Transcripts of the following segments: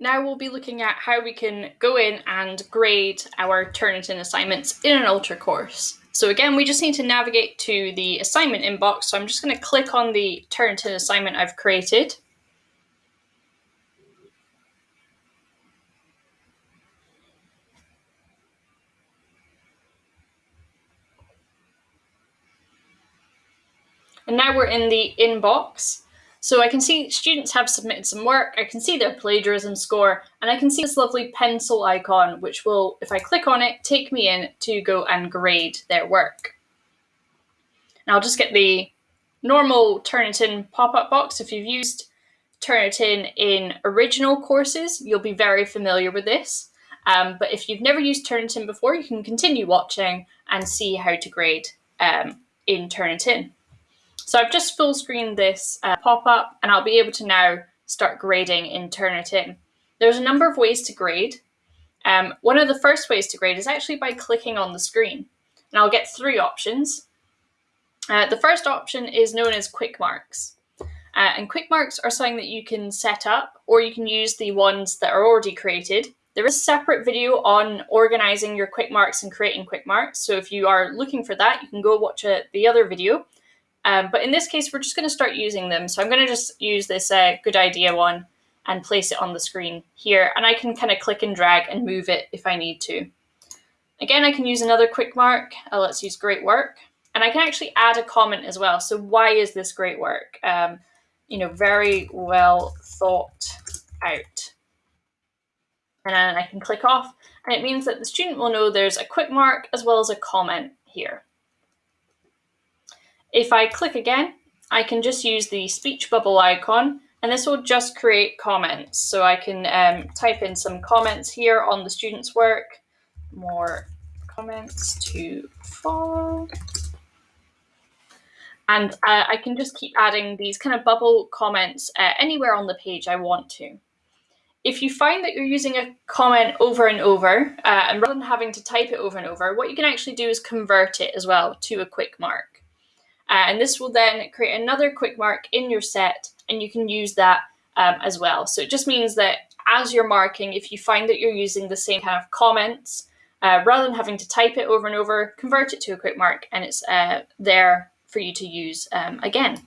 Now we'll be looking at how we can go in and grade our Turnitin assignments in an Ultra course. So again, we just need to navigate to the assignment inbox. So I'm just going to click on the Turnitin assignment I've created. And now we're in the inbox. So I can see students have submitted some work, I can see their plagiarism score, and I can see this lovely pencil icon, which will, if I click on it, take me in to go and grade their work. And I'll just get the normal Turnitin pop-up box. If you've used Turnitin in original courses, you'll be very familiar with this. Um, but if you've never used Turnitin before, you can continue watching and see how to grade um, in Turnitin. So I've just full screened this uh, pop-up and I'll be able to now start grading in Turnitin. There's a number of ways to grade. Um, one of the first ways to grade is actually by clicking on the screen. And I'll get three options. Uh, the first option is known as quick marks. Uh, and quick marks are something that you can set up or you can use the ones that are already created. There is a separate video on organizing your quick marks and creating quick marks. So if you are looking for that, you can go watch a, the other video. Um, but in this case, we're just going to start using them. So I'm going to just use this uh, good idea one and place it on the screen here. And I can kind of click and drag and move it if I need to. Again, I can use another quick mark. Uh, let's use great work. And I can actually add a comment as well. So why is this great work? Um, you know, very well thought out. And then I can click off. And it means that the student will know there's a quick mark as well as a comment here. If I click again, I can just use the speech bubble icon and this will just create comments. So I can um, type in some comments here on the student's work, more comments to follow. And uh, I can just keep adding these kind of bubble comments uh, anywhere on the page I want to. If you find that you're using a comment over and over, uh, and rather than having to type it over and over, what you can actually do is convert it as well to a quick mark. Uh, and this will then create another quick mark in your set and you can use that um, as well. So it just means that as you're marking, if you find that you're using the same kind of comments, uh, rather than having to type it over and over, convert it to a quick mark and it's uh, there for you to use um, again.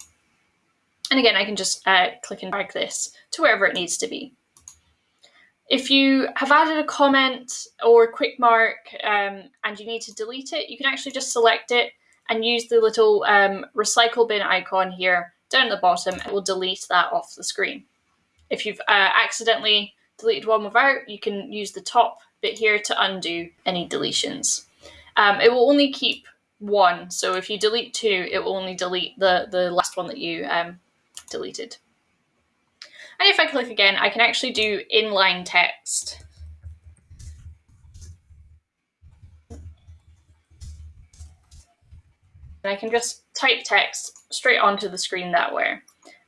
And again, I can just uh, click and drag this to wherever it needs to be. If you have added a comment or quick mark um, and you need to delete it, you can actually just select it and use the little um, recycle bin icon here down at the bottom. It will delete that off the screen. If you've uh, accidentally deleted one without, you can use the top bit here to undo any deletions. Um, it will only keep one, so if you delete two, it will only delete the, the last one that you um, deleted. And if I click again, I can actually do inline text. And I can just type text straight onto the screen that way.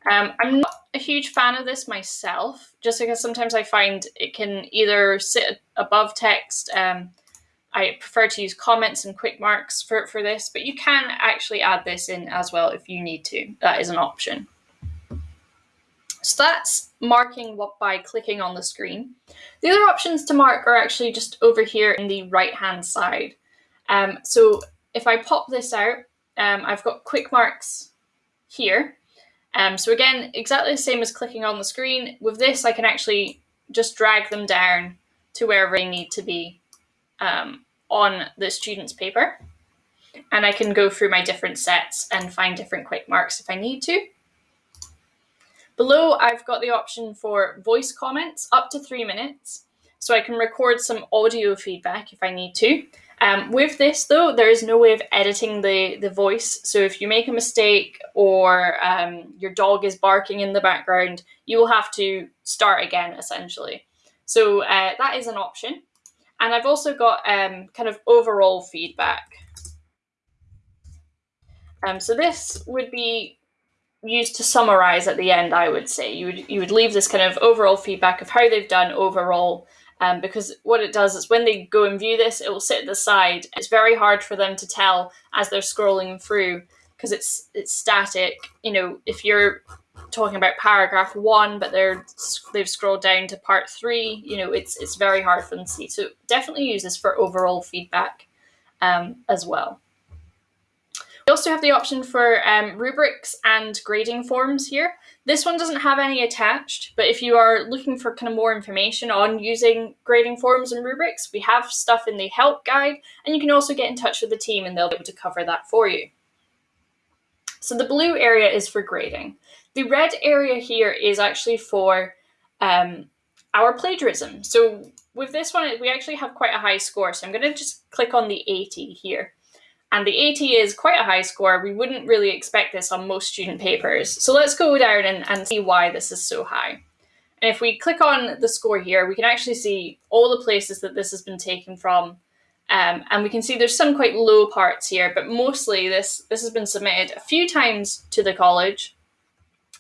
Um, I'm not a huge fan of this myself, just because sometimes I find it can either sit above text. Um, I prefer to use comments and quick marks for, for this, but you can actually add this in as well if you need to. That is an option. So that's marking what by clicking on the screen. The other options to mark are actually just over here in the right hand side. Um, so if I pop this out, um, I've got quick marks here. Um, so again, exactly the same as clicking on the screen. With this, I can actually just drag them down to wherever they need to be um, on the student's paper. And I can go through my different sets and find different quick marks if I need to. Below, I've got the option for voice comments up to three minutes. So I can record some audio feedback if I need to. Um, with this though, there is no way of editing the, the voice. So if you make a mistake or um, your dog is barking in the background, you will have to start again essentially. So uh, that is an option. And I've also got um, kind of overall feedback. Um, so this would be used to summarize at the end, I would say. You would, you would leave this kind of overall feedback of how they've done overall um, because what it does is when they go and view this, it will sit at the side. It's very hard for them to tell as they're scrolling through because it's it's static. You know, if you're talking about paragraph one, but they're they've scrolled down to part three. You know, it's it's very hard for them to see. So definitely use this for overall feedback um, as well. We also have the option for um, rubrics and grading forms here. This one doesn't have any attached, but if you are looking for kind of more information on using grading forms and rubrics, we have stuff in the help guide, and you can also get in touch with the team and they'll be able to cover that for you. So the blue area is for grading. The red area here is actually for um, our plagiarism. So with this one, we actually have quite a high score. So I'm going to just click on the 80 here. And the 80 is quite a high score. We wouldn't really expect this on most student papers. So let's go down and, and see why this is so high. And if we click on the score here, we can actually see all the places that this has been taken from. Um, and we can see there's some quite low parts here, but mostly this, this has been submitted a few times to the college.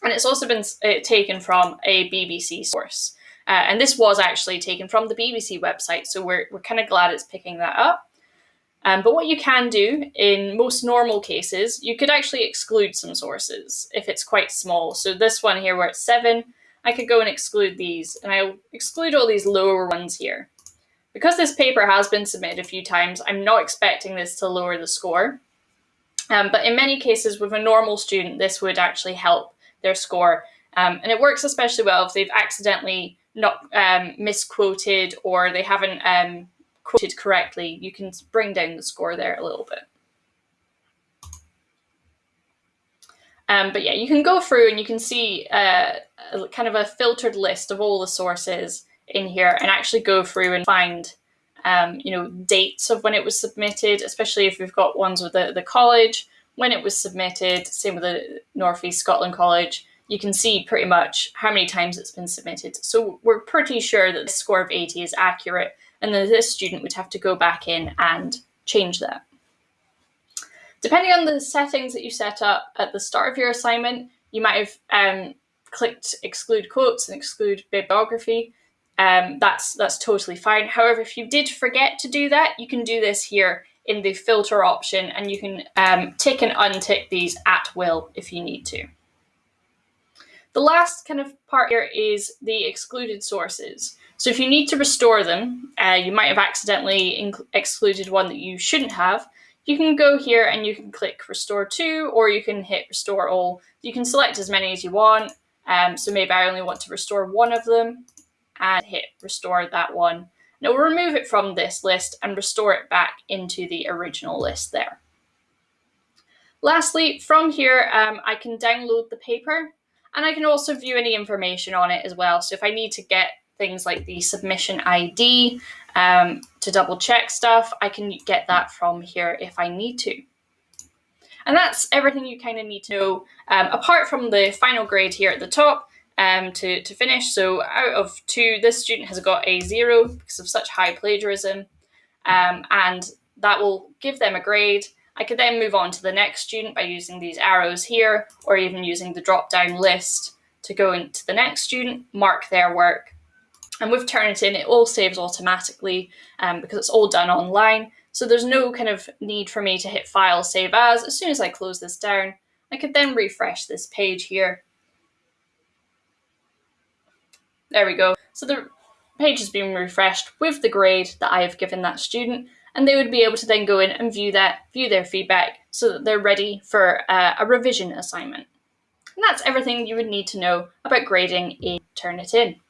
And it's also been uh, taken from a BBC source. Uh, and this was actually taken from the BBC website, so we're, we're kind of glad it's picking that up. Um, but what you can do in most normal cases, you could actually exclude some sources if it's quite small. So this one here where it's seven, I could go and exclude these and I'll exclude all these lower ones here. Because this paper has been submitted a few times, I'm not expecting this to lower the score. Um, but in many cases with a normal student, this would actually help their score. Um, and it works especially well if they've accidentally not um, misquoted or they haven't um, quoted correctly, you can bring down the score there a little bit. Um, but yeah, you can go through and you can see uh, kind of a filtered list of all the sources in here and actually go through and find um, you know, dates of when it was submitted, especially if we've got ones with the, the college, when it was submitted, same with the Northeast Scotland College, you can see pretty much how many times it's been submitted. So we're pretty sure that the score of 80 is accurate and then this student would have to go back in and change that. Depending on the settings that you set up at the start of your assignment, you might have um, clicked exclude quotes and exclude bibliography. Um, that's, that's totally fine. However, if you did forget to do that, you can do this here in the filter option and you can um, tick and untick these at will if you need to. The last kind of part here is the excluded sources. So if you need to restore them, uh, you might have accidentally excluded one that you shouldn't have, you can go here and you can click restore to, or you can hit restore all. You can select as many as you want. Um, so maybe I only want to restore one of them and hit restore that one. Now we'll remove it from this list and restore it back into the original list there. Lastly, from here, um, I can download the paper and I can also view any information on it as well. So if I need to get things like the submission ID um, to double check stuff, I can get that from here if I need to. And that's everything you kind of need to know, um, apart from the final grade here at the top um, to, to finish. So out of two, this student has got a zero because of such high plagiarism, um, and that will give them a grade. I could then move on to the next student by using these arrows here, or even using the drop-down list to go into the next student, mark their work. And with Turnitin, it all saves automatically um, because it's all done online. So there's no kind of need for me to hit File, Save As. As soon as I close this down, I could then refresh this page here. There we go. So the page has been refreshed with the grade that I have given that student and they would be able to then go in and view that, view their feedback so that they're ready for uh, a revision assignment. And that's everything you would need to know about grading in Turnitin.